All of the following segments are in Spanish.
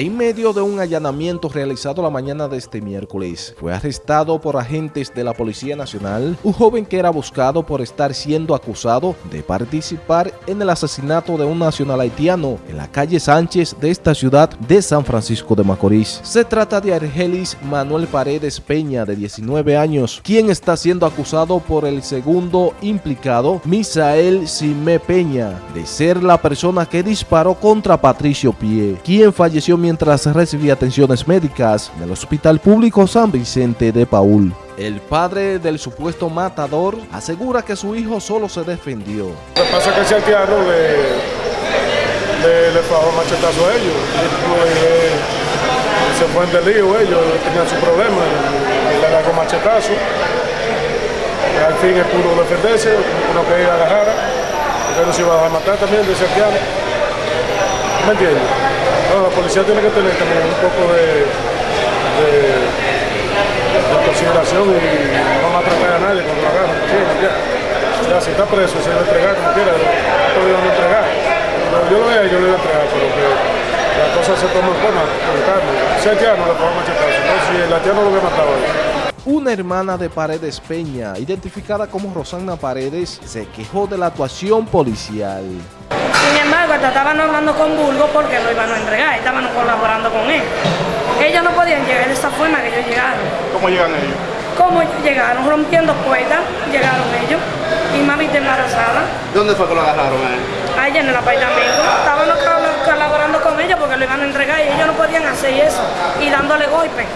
En medio de un allanamiento realizado la mañana de este miércoles, fue arrestado por agentes de la Policía Nacional un joven que era buscado por estar siendo acusado de participar en el asesinato de un nacional haitiano en la calle Sánchez de esta ciudad de San Francisco de Macorís. Se trata de Argelis Manuel Paredes Peña, de 19 años, quien está siendo acusado por el segundo implicado, Misael Simé Peña, de ser la persona que disparó contra Patricio Pie, quien falleció mientras mientras recibía atenciones médicas en el Hospital Público San Vicente de Paul. El padre del supuesto matador asegura que su hijo solo se defendió. Lo que pasa es que ese haitiano le, le, le fajó machetazo a ellos. Y, se fue en delío ellos, tenían su problema, le agarró machetazo. Al fin él pudo defenderse, uno que ir a la jara, porque no se iba a matar también de haitiano. ¿Me entiendes? La policía tiene que tener también un poco de, de, de consideración y no maltratar a nadie cuando lo agarran. Ya, ya, si está preso, se debe entregar como quiera, no lo entregar. Pero yo lo veo, yo lo voy a entregar, pero que la cosa se toma en forma, Si el haitiano le puedo machetar, ¿no? si el haitiano lo hubiera matado una hermana de Paredes Peña, identificada como Rosana Paredes, se quejó de la actuación policial. Sin embargo, estaban hablando con Burgo porque lo iban a entregar, estaban colaborando con él. Ellos no podían llegar de esa forma que ellos llegaron. ¿Cómo llegan ellos? ¿Cómo llegaron? Rompiendo puertas, llegaron ellos. Y mami está embarazada. ¿Dónde fue que lo agarraron a Allá en el apartamento. Estaban colaborando con ellos porque lo iban a entregar y ellos no podían hacer eso. Y dándole golpes.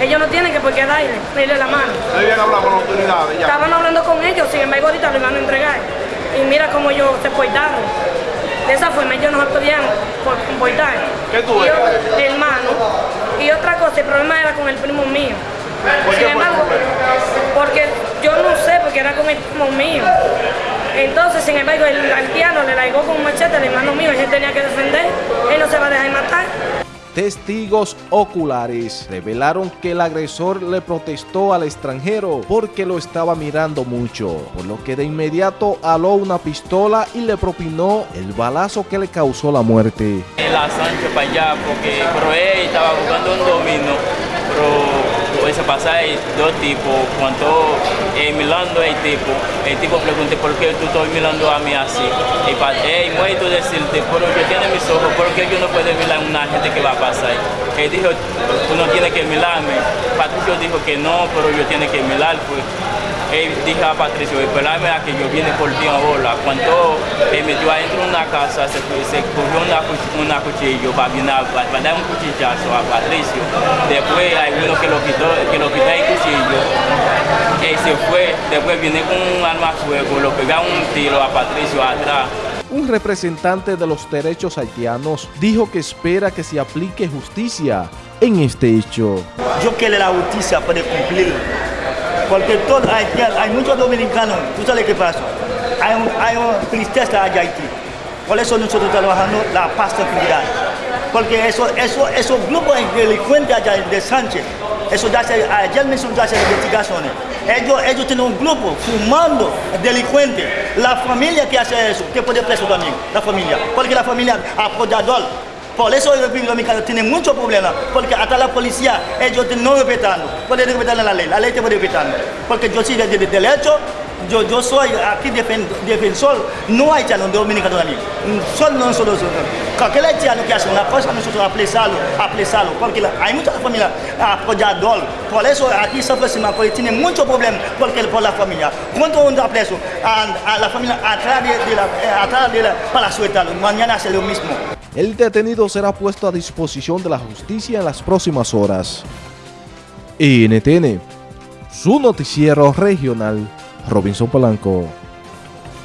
Ellos no tienen que por qué darle, darle la mano. ¿Habían hablado con autoridades ya? Estaban hablando con ellos, sin embargo ahorita lo iban a entregar. Y mira cómo ellos se portaron. De esa forma ellos no se podían comportar. ¿Qué tú eres? Hermano. Y otra cosa, el problema era con el primo mío. ¿Por qué embargo, porque yo no sé, porque era con el primo mío. Entonces, sin embargo, el haitiano le largó con un machete al hermano mío y él tenía que defender. Él no se va a dejar matar. Testigos oculares revelaron que el agresor le protestó al extranjero porque lo estaba mirando mucho, por lo que de inmediato aló una pistola y le propinó el balazo que le causó la muerte. La Sánchez para allá porque él estaba buscando un domino, pero ese pasaje dos tipos, cuando eh, mirando el tipo, el tipo pregunté por qué tú estás mirando a mí así. Y para hey, muerto decirte, pero yo tiene mis ojos, ¿por qué yo no puedo mirar a una gente que va a pasar? Él dijo, tú no tienes que mirarme. Patricio dijo que no, pero yo tiene que mirar, pues él dijo a Patricio, esperarme a que yo viene por ti ahora. Cuando me metió adentro de una casa, se, se cogió una, una cuchillo para, para, dar un cuchillazo a Patricio. Después hay uno que lo quitó, que lo quitó el cuchillo. Y se fue, después viene con un arma a fuego, lo pegó un tiro a Patricio atrás. Un representante de los derechos haitianos dijo que espera que se aplique justicia en este hecho. Yo quiero la justicia para cumplir porque todo, hay, hay muchos dominicanos, tú sabes qué pasa, hay, un, hay una tristeza allá Haití. Por eso nosotros trabajando la paz tranquilidad. Porque eso, eso, esos grupos delincuentes allá de Sánchez, eso ya se, ayer mismo ya se investigaciones. Ellos, ellos tienen un grupo fumando delincuentes. La familia que hace eso, que puede preso también, la familia. Porque la familia apoyador por eso el República Dominicana tiene muchos problemas, porque hasta la policía, ellos no respetan, pueden respetar la ley, la ley te puede respetar. Porque yo soy de, de, derecho, yo, yo soy aquí defensor, no hay haitiano dominicano también. Solo nosotros, cualquier haitiano que hace una cosa, nosotros apresarlo, apresarlo, porque hay muchas familias apoyadoras. Por eso aquí San Francisco tiene muchos problemas porque, por la familia. Cuando uno apreso a, a la familia atrás de, la, atrás de la, para sueltarlo, mañana hace lo mismo. El detenido será puesto a disposición de la justicia en las próximas horas. NTN, su noticiero regional, Robinson Polanco.